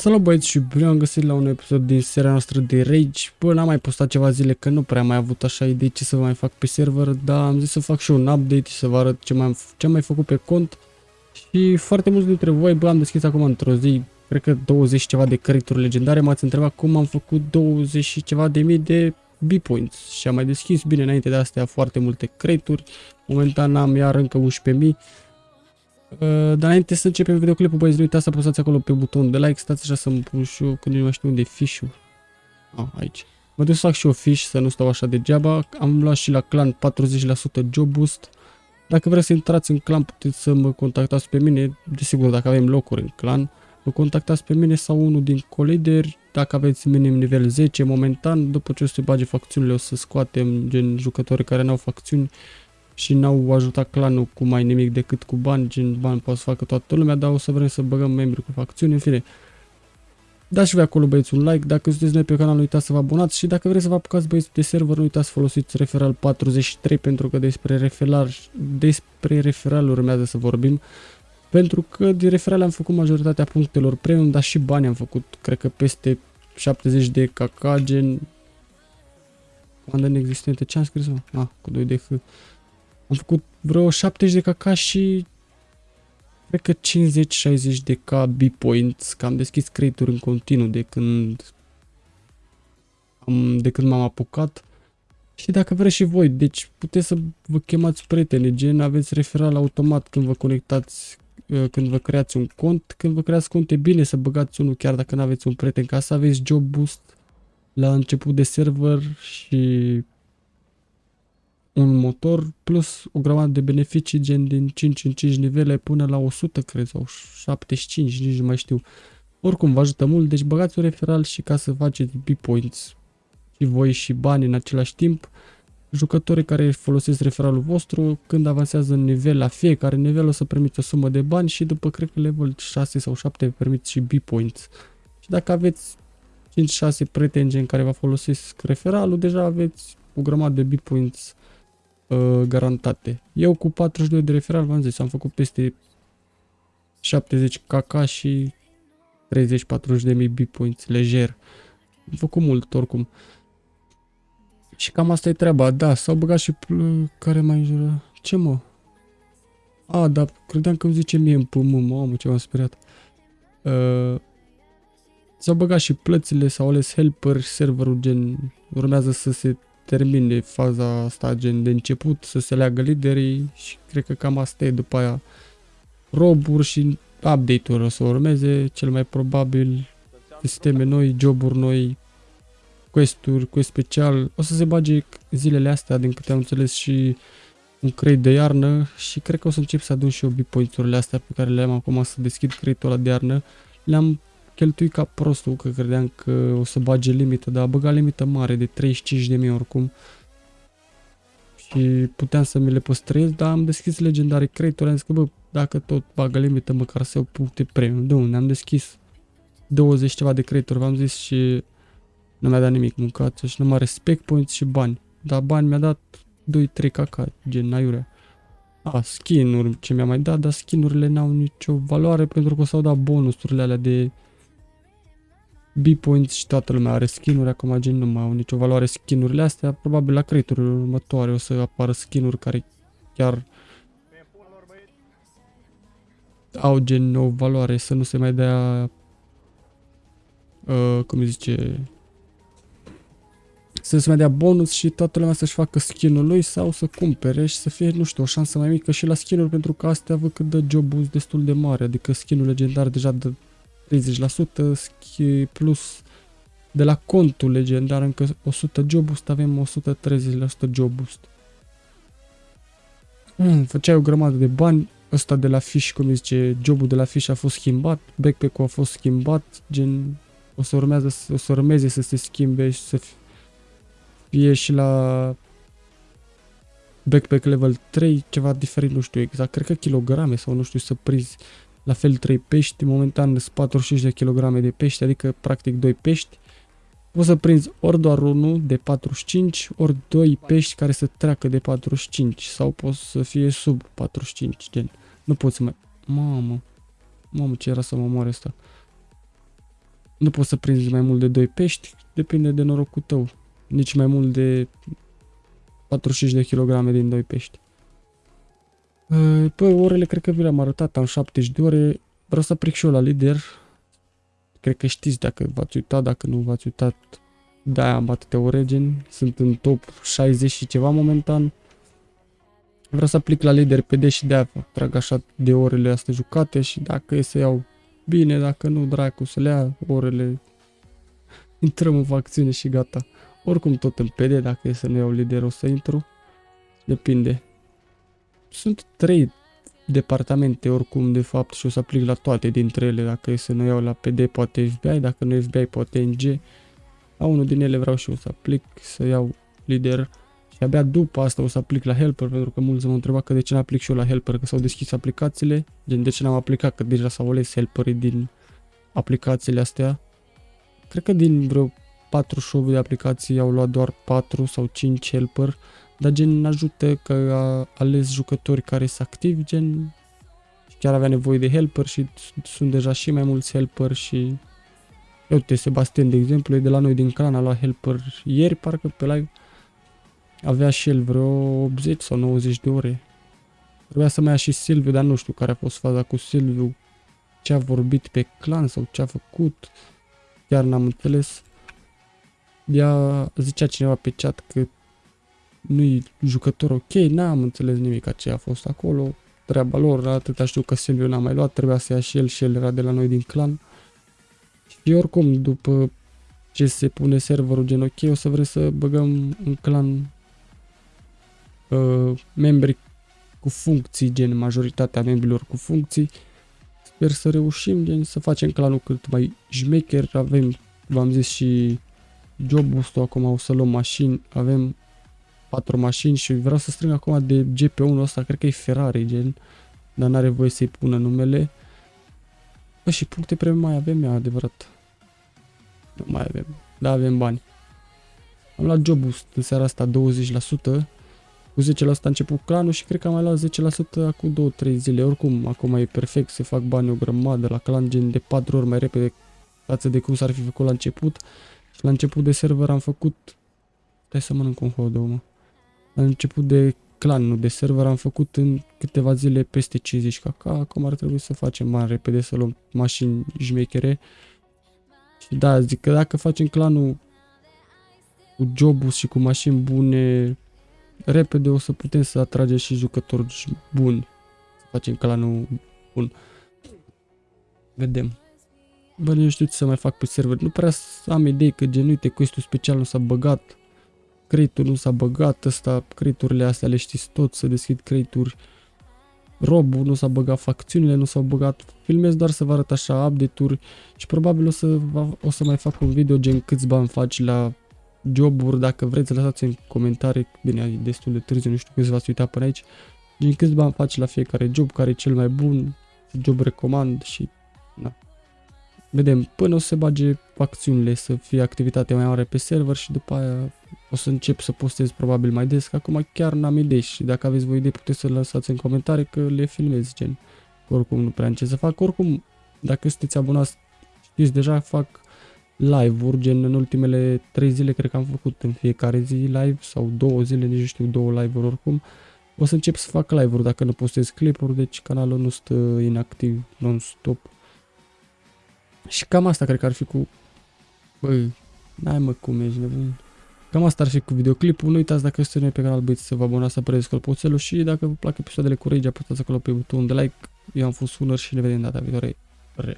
Salut băieți și bine am găsit la un episod din seria noastră de Rage. Bă, n-am mai postat ceva zile că nu prea am mai avut așa idei ce să mai fac pe server, dar am zis să fac și un update și să vă arăt ce, mai, ce am mai făcut pe cont. Și foarte mulți dintre voi, bă, am deschis acum într-o zi, cred că 20 ceva de credituri legendare, m-ați întrebat cum am făcut 20 și ceva de mii de B-points și am mai deschis bine înainte de astea foarte multe credituri. Momentan am iar încă 11.000 Uh, dar înainte să începem videoclipul, băieți, nu uitați să apăsați acolo pe butonul de like, stați așa să-mi pun și eu, când nu mai știu unde e fișul. Ah, aici. Mă duc să fac și eu fiș, să nu stau așa degeaba. Am luat și la clan 40% job boost. Dacă vreți să intrați în clan, puteți să mă contactați pe mine. Desigur, dacă avem locuri în clan, mă contactați pe mine sau unul din colideri. Dacă aveți minim nivel 10 momentan, după ce o să se bage facțiunile, o să scoatem gen jucători care n-au facțiuni și n-au ajutat clanul cu mai nimic decât cu bani, gen bani poate să facă toată lumea, dar o să vrem să băgăm membri cu facțiuni, în fine. Dați și voi acolo băieți un like, dacă sunteți noi pe canal nu uitați să vă abonați și dacă vreți să vă apucați băieți de server nu uitați să folosiți referal 43 pentru că despre referal, despre referal urmează să vorbim. Pentru că din referal am făcut majoritatea punctelor premium, dar și bani am făcut, cred că peste 70 de caca, gen... Comandă inexistente, ce am scris mă? Ah, cu 2 de H. Am făcut vreo 70 de caca și cred că 50-60 de k B-points, că am deschis creaturi în continuu de când am, de când m-am apucat. Și dacă vreți și voi, deci puteți să vă chemați prieteni, gen aveți referal automat când vă conectați, uh, când vă creați un cont. Când vă creați cont e bine să băgați unul chiar dacă nu aveți un prieten ca să aveți job boost la început de server și un motor plus o grămadă de beneficii gen din 5 în 5 nivele până la 100 cred sau 75 nici nu mai știu. Oricum vă ajută mult, deci băgați un referal și ca să faceți B-points și voi și bani în același timp. Jucătorii care folosesc referalul vostru, când avansează în nivel la fiecare nivel o să primiți o sumă de bani și după cred că level 6 sau 7 permiți și B-points. Și dacă aveți 5-6 prieteni gen care vă folosesc referalul, deja aveți o grămadă de B-points uh, garantate. Eu cu 42 de referal v-am zis, am făcut peste 70 kk și 30-40 de mii B-points, lejer. Am făcut mult oricum. Și cam asta e treaba, da, s-au băgat și care mai jură. Ce mă? A, da, credeam că îmi zice mie în pământ, mamă, ce m-am speriat. Uh, s-au băgat și plățile, s-au ales helper, serverul gen urmează să se termine faza asta gen de început, să se leagă liderii și cred că cam asta e după aia roburi și update-uri o să urmeze, cel mai probabil sisteme noi, joburi noi, quest-uri, quest special, o să se bage zilele astea din câte am înțeles și un crate de iarnă și cred că o să încep să adun și eu b astea pe care le am acum să deschid crate-ul ăla de iarnă. Le-am cheltui ca prostul, că credeam că o să bage limită, dar a băgat limită mare de 35.000 oricum. Și puteam să mi le păstrez, dar am deschis legendare creator, am zis că bă, dacă tot bagă limită, măcar să iau puncte premium. De unde? Am deschis 20 ceva de creator, v-am zis și nu mi-a dat nimic, mâncați și numai respect points și bani. Dar bani mi-a dat 2-3 caca, gen aiurea. A, skin-uri ce mi-a mai dat, dar skin-urile n-au nicio valoare pentru că s-au dat bonusurile alea de B-Points și toată lumea are skin-uri, acum gen nu mai au nicio valoare skin-urile astea, probabil la creaturile următoare o să apară skin-uri care chiar au gen o valoare, să nu se mai dea, uh, cum zice, să se mai dea bonus și toată lumea să-și facă skin-ul lui sau să cumpere și să fie, nu știu, o șansă mai mică și la skin-uri pentru că astea văd că dă job destul de mare, adică skin-ul legendar deja dă 30% plus de la contul legendar încă 100 job boost, avem 130% job boost. Mm, făceai o grămadă de bani, ăsta de la fish, cum zice, jobul de la fish a fost schimbat, backpack-ul a fost schimbat, gen o să, urmează, o să urmeze să se schimbe și să fie și la backpack level 3 ceva diferit, nu știu exact, cred că kilograme sau nu știu să prinzi la fel 3 pești, momentan sunt 45 de kg de pești, adică practic 2 pești. Poți să prinzi ori doar unul de 45, ori 2 pești care să treacă de 45 sau poți să fie sub 45, gen. Nu poți să mai... Mamă, mamă ce era să mă moare asta. Nu poți să prinzi mai mult de 2 pești, depinde de norocul tău. Nici mai mult de 45 de kilograme din 2 pești. Păi, orele cred că vi le-am arătat, am 70 de ore. Vreau să aplic și eu la lider. Cred că știți dacă v-ați uitat, dacă nu v-ați uitat. Da, am atâtea ore gen. Sunt în top 60 și ceva momentan. Vreau să aplic la lider PD și de-aia trag așa de orele astea jucate și dacă e să iau bine, dacă nu, dracu, să le ia orele. Intrăm în facțiune și gata. Oricum tot în PD, dacă e să nu iau lider o să intru. Depinde. Sunt trei departamente oricum de fapt și o să aplic la toate dintre ele. Dacă e să nu iau la PD poate FBI, dacă nu FBI poate NG. La unul din ele vreau și eu să aplic, să iau lider. Și abia după asta o să aplic la Helper, pentru că mulți mă întreba că de ce n-aplic și eu la Helper, că s-au deschis aplicațiile. Gen, de ce n-am aplicat, că deja s-au ales helperii din aplicațiile astea. Cred că din vreo 48 de aplicații au luat doar 4 sau 5 helper, dar gen ajută că a ales jucători care sunt activi, gen chiar avea nevoie de helper și sunt deja și mai mulți helper și uite, Sebastian de exemplu, e de la noi din clan, a luat helper ieri parcă pe live avea și el vreo 80 sau 90 de ore. Trebuia să mai ia și Silviu, dar nu știu care a fost faza cu Silviu, ce a vorbit pe clan sau ce a făcut. Chiar n-am înțeles. Ea zicea cineva pe chat că nu-i jucător ok, n-am înțeles nimic ce a fost acolo. Treaba lor, atâta știu că Silviu n-a mai luat, trebuia să ia și el și el era de la noi din clan. Și oricum, după ce se pune serverul gen ok, o să vrem să băgăm un clan uh, membri cu funcții, gen majoritatea membrilor cu funcții. Sper să reușim, gen să facem clanul cât mai șmecher. Avem, v-am zis și jobul ăsta, acum o să luăm mașini, avem patru mașini și vreau să strâng acum de GP1 ăsta, cred că e Ferrari, gen, dar n-are voie să-i pună numele. Bă, și puncte premium mai avem, e adevărat. Nu mai avem, da avem bani. Am luat jobul în seara asta 20%, cu 10% a început clanul și cred că am mai luat 10% acum 2-3 zile. Oricum, acum e perfect, se fac bani o grămadă la clan, gen de 4 ori mai repede față de cum s-ar fi făcut la început. Și la început de server am făcut... Stai să mănânc un hot mă. La început de clan, nu de server, am făcut în câteva zile peste 50 caca. Acum ar trebui să facem mai repede, să luăm mașini jmechere. Și da, zic că dacă facem clanul cu jobul și cu mașini bune, repede o să putem să atragem și jucători buni. Să facem clanul bun. Vedem. Bă, nu știu ce să mai fac pe server. Nu prea am idei că gen, uite, quest special nu s-a băgat. Crate nu s-a băgat, ăsta, crate astea le știți tot, să deschid crate-uri. Robul nu s-a băgat, facțiunile nu s-au băgat, filmez doar să vă arăt așa update-uri și probabil o să, o să mai fac un video gen câți bani faci la joburi, dacă vreți lăsați în comentarii, bine, e destul de târziu, nu știu câți v-ați uitat până aici, din câți bani faci la fiecare job, care e cel mai bun, job recomand și na. Vedem, până o să se bage facțiunile, să fie activitate mai mare pe server și după aia o să încep să postez probabil mai des, că acum chiar n-am idei și dacă aveți voi idei puteți să lăsați în comentarii că le filmez, gen. Oricum nu prea am ce să fac, oricum dacă sunteți abonați știți deja fac live-uri, gen în ultimele 3 zile cred că am făcut în fiecare zi live sau două zile, nici nu știu, două live-uri oricum. O să încep să fac live-uri dacă nu postez clipuri, deci canalul nu stă inactiv non-stop. Și cam asta cred că ar fi cu... Băi, n-ai mă cum ești nebun. Cam asta ar fi cu videoclipul. Nu uitați dacă sunteți noi pe canal, băieți să vă abonați, să apăreți clopoțelul și dacă vă plac episoadele cu Rage, apăsați acolo pe butonul de like. Eu am fost Sunăr și ne vedem data viitoare. Re.